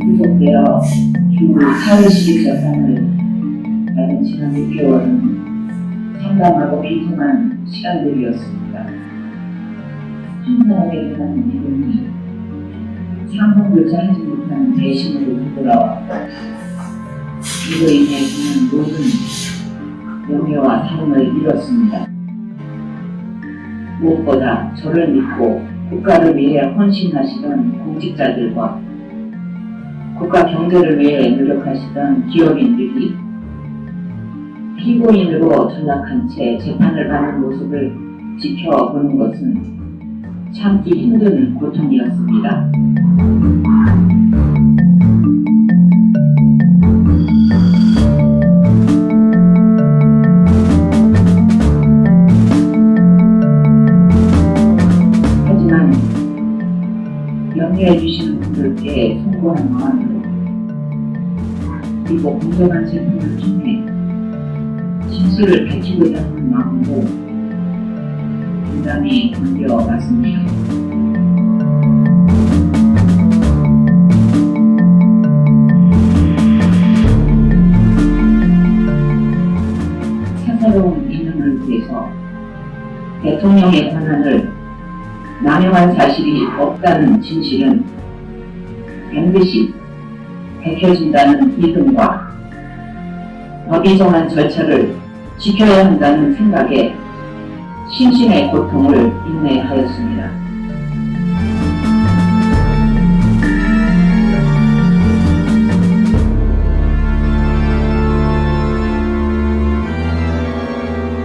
구속되어 주 4일씩 재판을 받은 지난 6개월은 상담하고 비통한 시간들이었습니다. 한 사람에게 하는 믿음이 상황조차 하지 못하는 대신으로 되돌아왔고 이로 인해 저는 모든 명예와 삶을 잃었습니다. 무엇보다 저를 믿고 국가를 위해 헌신하시던 공직자들과 국가 경제를 위해 노력하시던 기업인들이 피고인으로 전락한 채 재판을 받는 모습을 지켜보는 것은 참기 힘든 고통이었습니다. 염려해 주시는 분들께 송구한 마음으로 그리고 공정한 재판을 통해 진실을 밝히고자 하는 마음으로 굉장히 견뎌왔습니다. 사사로운 이념을 위해서 대통령의 남용한 사실이 없다는 진실은 반드시 밝혀진다는 믿음과 법이 정한 절차를 지켜야 한다는 생각에 신신의 고통을 인내하였습니다.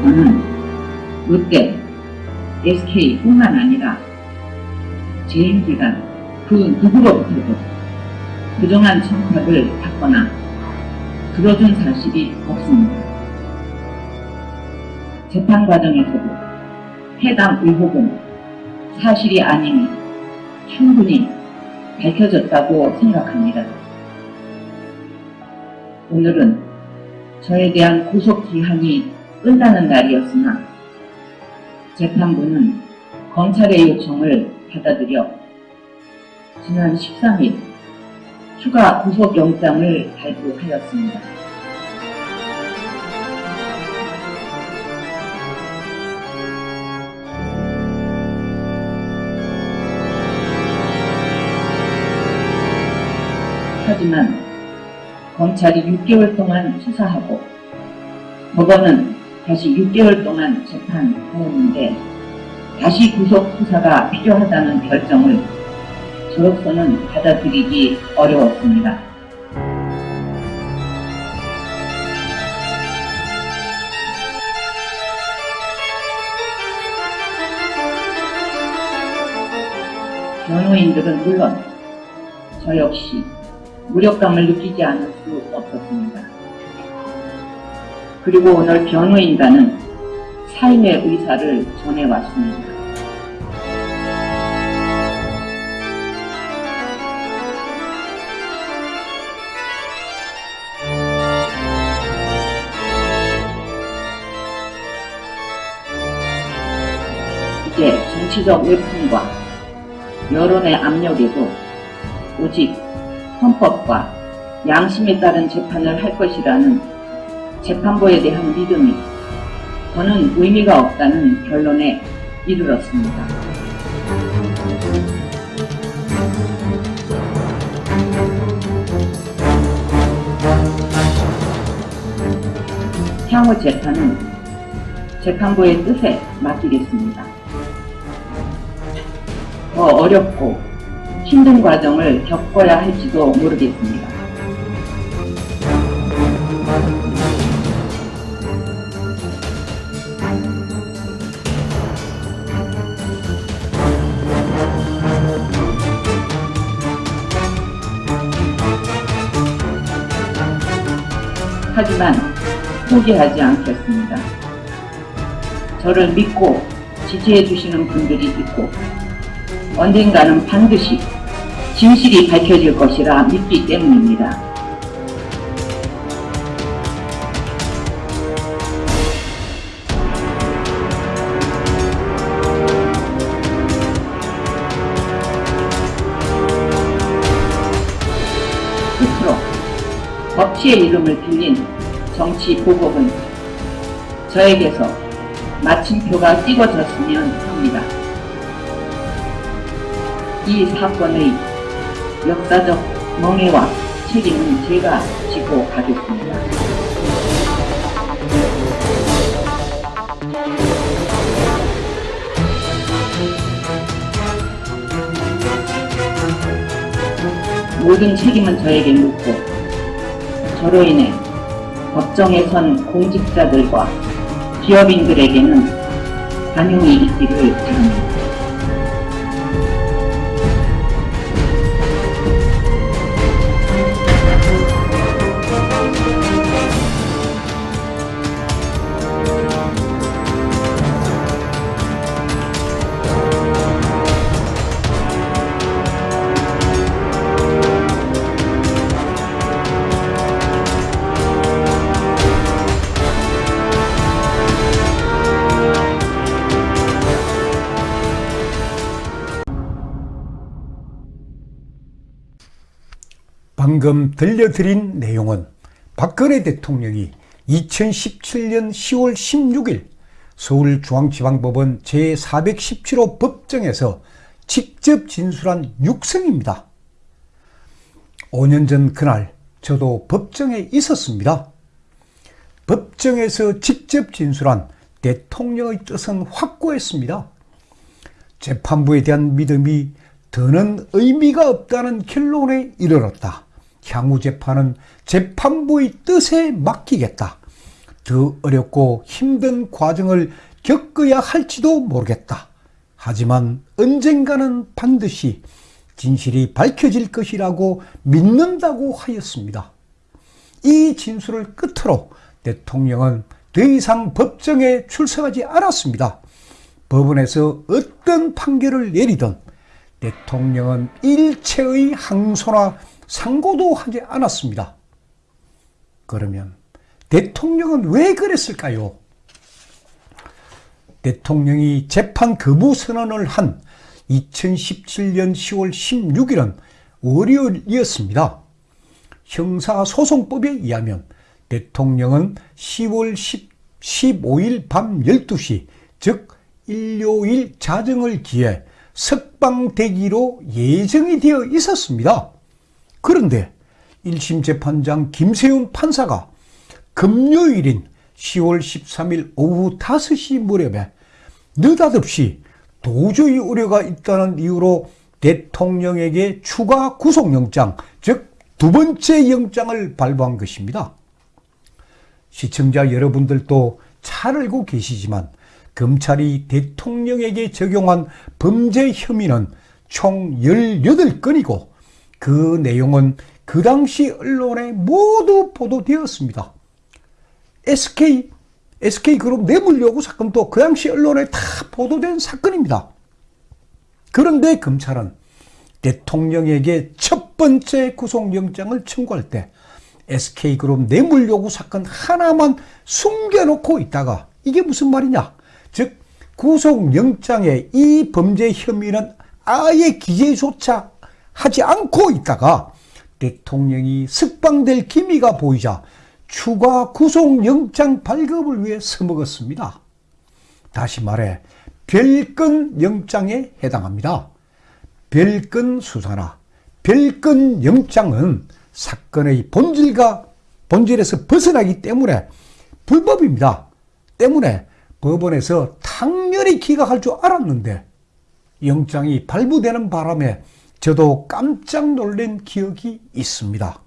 저는 롯데, SK뿐만 아니라 재임기관 그 누구로부터도 부정한 청탁을 받거나 들어준 사실이 없습니다. 재판 과정에서도 해당 의혹은 사실이 아님이 충분히 밝혀졌다고 생각합니다. 오늘은 저에 대한 구속 기한이 끝나는 날이었으나 재판부는 검찰의 요청을 받아들여 지난 13일 추가 구속영장을 발부하였습니다. 하지만 검찰이 6개월 동안 수사하고 법원은 다시 6개월 동안 재판하였는데 다시 구속 수사가 필요하다는 결정을 저로서는 받아들이기 어려웠습니다. 변호인들은 물론 저 역시 무력감을 느끼지 않을 수 없었습니다. 그리고 오늘 변호인단은 삶의 의사를 전해왔습니다. 이제 정치적 외풍과 여론의 압력에도 오직 헌법과 양심에 따른 재판을 할 것이라는 재판부에 대한 믿음이 저는 의미가 없다는 결론에 이르렀습니다. 향후 재판은 재판부의 뜻에 맡기겠습니다. 더 어렵고 힘든 과정을 겪어야 할지도 모르겠습니다. 하지만 포기하지 않겠습니다. 저를 믿고 지지해주시는 분들이 있고 언젠가는 반드시 진실이 밝혀질 것이라 믿기 때문입니다. 법치의 이름을 빌린 정치 보복은 저에게서 마침표가 찍어졌으면 합니다. 이 사건의 역사적 멍해와 책임은 제가 지고 가겠습니다. 모든 책임은 저에게 묻고 저로 인해 법정에 선 공직자들과 기업인들에게는 반용이 있기를 바랍니다. 방금 들려드린 내용은 박근혜 대통령이 2017년 10월 16일 서울중앙지방법원 제417호 법정에서 직접 진술한 육성입니다. 5년 전 그날 저도 법정에 있었습니다. 법정에서 직접 진술한 대통령의 뜻은 확고했습니다. 재판부에 대한 믿음이 더는 의미가 없다는 결론에 이르렀다. 향후 재판은 재판부의 뜻에 맡기겠다. 더 어렵고 힘든 과정을 겪어야 할지도 모르겠다. 하지만 언젠가는 반드시 진실이 밝혀질 것이라고 믿는다고 하였습니다. 이 진술을 끝으로 대통령은 더 이상 법정에 출석하지 않았습니다. 법원에서 어떤 판결을 내리든 대통령은 일체의 항소나 상고도 하지 않았습니다. 그러면 대통령은 왜 그랬을까요? 대통령이 재판 거부 선언을 한 2017년 10월 16일은 월요일이었습니다. 형사소송법에 의하면 대통령은 10월 10, 15일 밤 12시, 즉 일요일 자정을 기해 석방되기로 예정이 되어 있었습니다. 그런데 1심 재판장 김세훈 판사가 금요일인 10월 13일 오후 5시 무렵에 느닷없이 도저히 우려가 있다는 이유로 대통령에게 추가 구속영장, 즉 두 번째 영장을 발부한 것입니다. 시청자 여러분들도 잘 알고 계시지만 검찰이 대통령에게 적용한 범죄 혐의는 총 18건이고 그 내용은 그 당시 언론에 모두 보도되었습니다. SK, SK그룹 뇌물요구 사건도 그 당시 언론에 다 보도된 사건입니다. 그런데 검찰은 대통령에게 첫 번째 구속영장을 청구할 때 SK그룹 뇌물요구 사건 하나만 숨겨놓고 있다가 이게 무슨 말이냐? 즉 구속영장에 이 범죄 혐의는 아예 기재조차 하지 않고 있다가 대통령이 석방될 기미가 보이자 추가 구속영장 발급을 위해 서먹었습니다. 다시 말해 별건 영장에 해당합니다. 별건 수사나 별건 영장은 사건의 본질과 본질에서 벗어나기 때문에 불법입니다. 때문에 법원에서 당연히 기각할 줄 알았는데 영장이 발부되는 바람에 저도 깜짝 놀란 기억이 있습니다.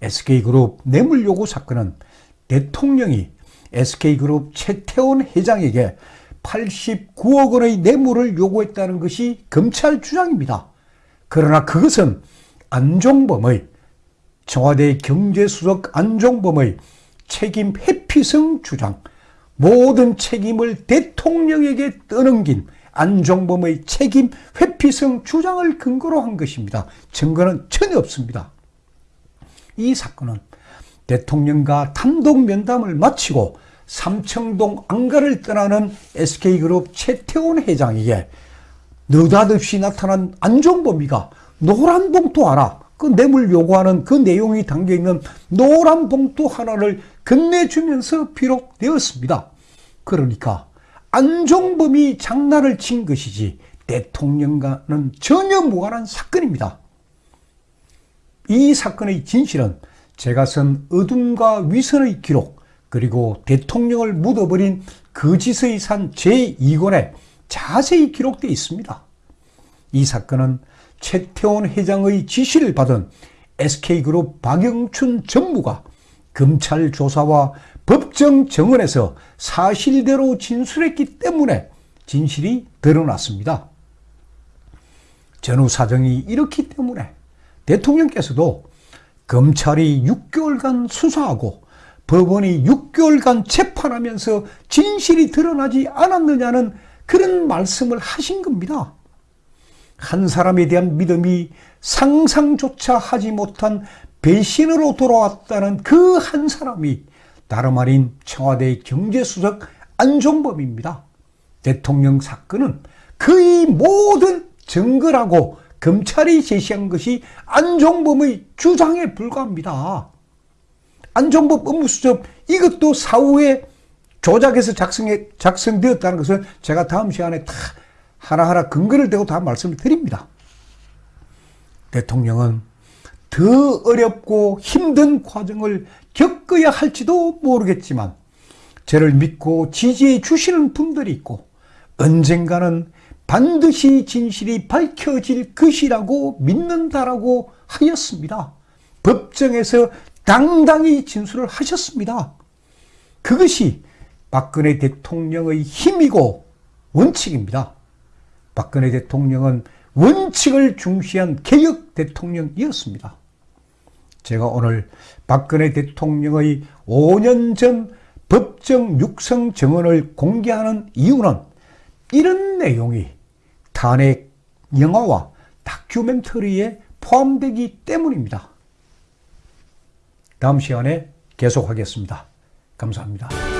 SK그룹 뇌물요구 사건은 대통령이 SK그룹 최태원 회장에게 89억 원의 뇌물을 요구했다는 것이 검찰 주장입니다. 그러나 그것은 안종범의 청와대 경제수석 안종범의 책임 회피성 주장, 모든 책임을 대통령에게 떠넘긴 안종범의 책임 회피성 주장을 근거로 한 것입니다. 증거는 전혀 없습니다. 이 사건은 대통령과 단독 면담을 마치고 삼청동 안가를 떠나는 SK그룹 최태원 회장에게 느닷없이 나타난 안종범이가 노란 봉투 하나 그 뇌물 요구하는 그 내용이 담겨 있는 노란 봉투 하나를 건네주면서 비록되었습니다. 그러니까 안종범이 장난을 친 것이지 대통령과는 전혀 무관한 사건입니다. 이 사건의 진실은 제가 쓴 어둠과 위선의 기록 그리고 대통령을 묻어버린 거짓의 산 제2권에 자세히 기록되어 있습니다. 이 사건은 최태원 회장의 지시를 받은 SK그룹 박영춘 전무가 검찰 조사와 법정 정원에서 사실대로 진술했기 때문에 진실이 드러났습니다. 전후 사정이 이렇기 때문에 대통령께서도 검찰이 6개월간 수사하고 법원이 6개월간 재판하면서 진실이 드러나지 않았느냐는 그런 말씀을 하신 겁니다. 한 사람에 대한 믿음이 상상조차 하지 못한 배신으로 돌아왔다는 그 한 사람이 다름 아닌 청와대 경제수석 안종범입니다. 대통령 사건은 그의 모든 증거라고 검찰이 제시한 것이 안종범의 주장에 불과합니다. 안종범 업무수첩 이것도 사후에 조작해서 작성해, 작성되었다는 것을 제가 다음 시간에 다 하나하나 근거를 대고 다 말씀을 드립니다. 대통령은 더 어렵고 힘든 과정을 겪어야 할지도 모르겠지만 저를 믿고 지지해 주시는 분들이 있고 언젠가는 반드시 진실이 밝혀질 것이라고 믿는다라고 하였습니다. 법정에서 당당히 진술을 하셨습니다. 그것이 박근혜 대통령의 힘이고 원칙입니다. 박근혜 대통령은 원칙을 중시한 개혁 대통령이었습니다. 제가 오늘 박근혜 대통령의 5년 전 법정 육성 정언을 공개하는 이유는 이런 내용이 탄핵 영화와 다큐멘터리에 포함되기 때문입니다. 다음 시간에 계속하겠습니다. 감사합니다.